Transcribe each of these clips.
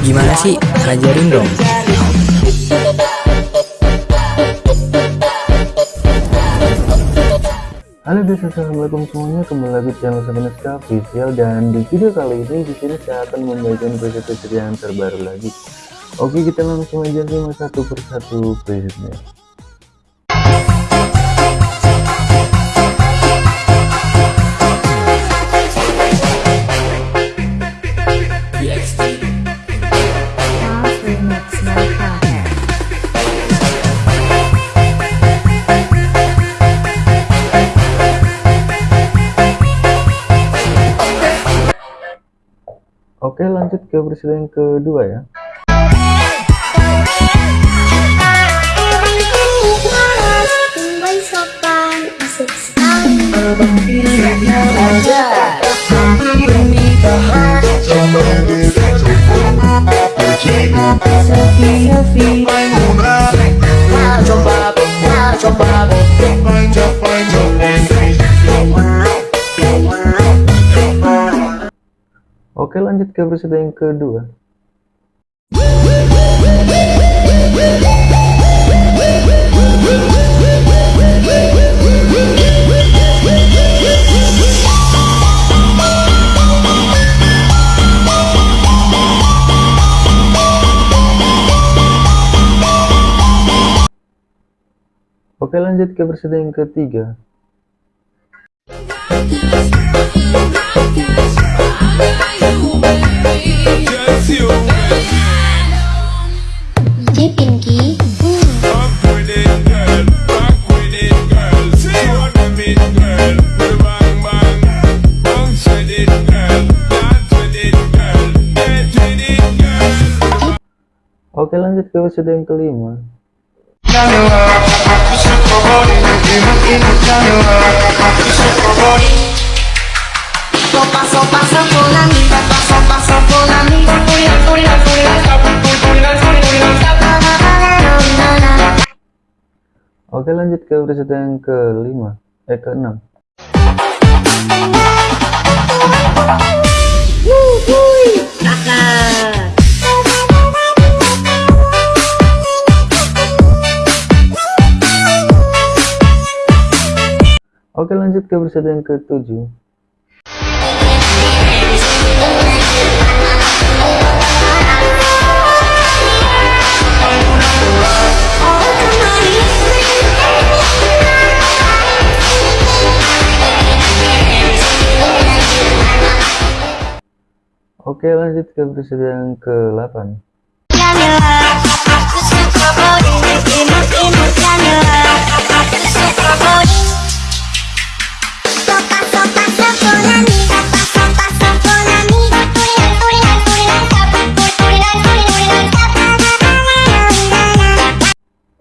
Gimana sih? Ajarin dong. Halo guys, assalamualaikum semuanya. Kembali lagi di channel Semeneska Official dan di video kali ini di sini saya akan membagikan preset yang terbaru lagi. Oke, kita langsung aja simak satu persatu presetnya. Oke lanjut ke presiden kedua ya Oke lanjut ke presiden kedua. Oke lanjut ke presiden ketiga Oke lanjut ke episode yang kelima Oke lanjut ke episode yang kelima Eh keenam Oke lanjut ke episode yang ketujuh Oke lanjut ke episode yang ke-8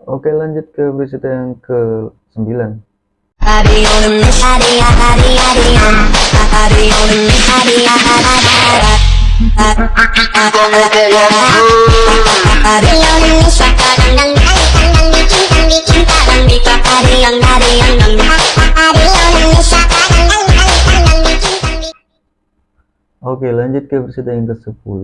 Oke lanjut ke episode yang ke-9 Oke lanjut ke episode yang ke-10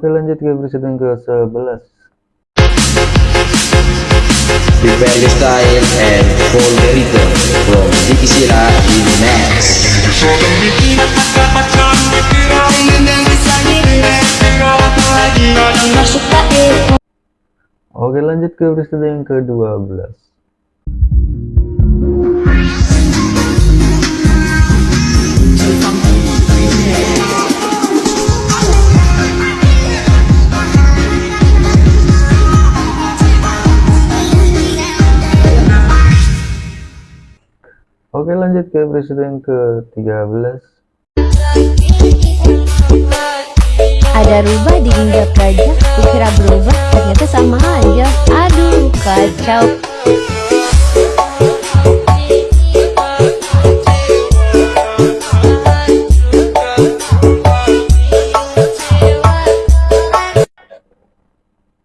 Oke lanjut ke episode yang ke-11 Prepare the style and hold the rhythm from Vicky Sila in Max. Oke lanjut ke episode yang ke-12 Oke lanjut ke episode yang ke-13 Ada rubah di injak gajah Kukira berubah ternyata sama aja. Aduh kacau.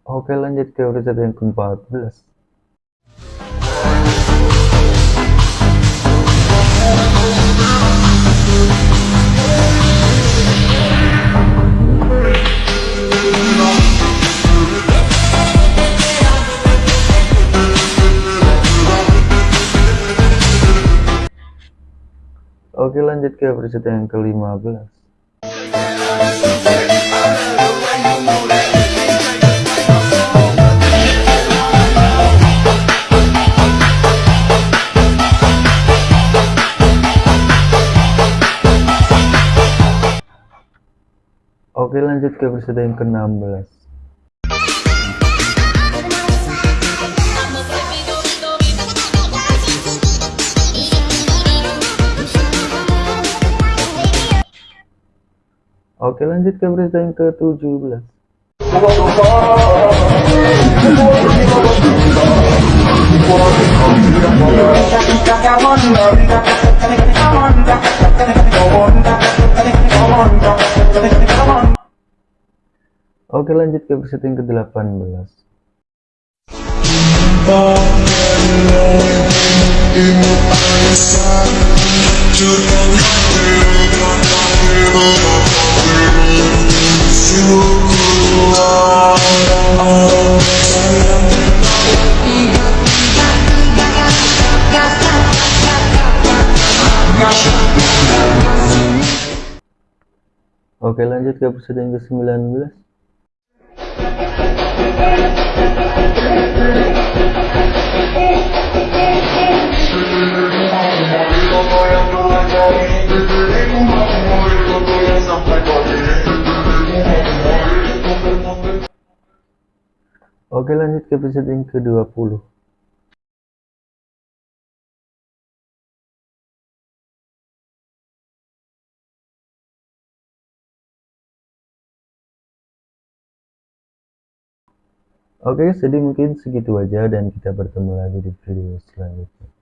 Oke lanjut ke episode yang ke-14 Oke lanjut ke episode yang ke-15 Oke lanjut ke episode yang ke-16 Oke lanjut ke berita yang ke-17 Oke lanjut ke berita yang ke-18 Oke lanjut ke episode yang ke-19 Oke lanjut ke episode yang ke-20 Oke, jadi mungkin segitu aja dan kita bertemu lagi di video selanjutnya.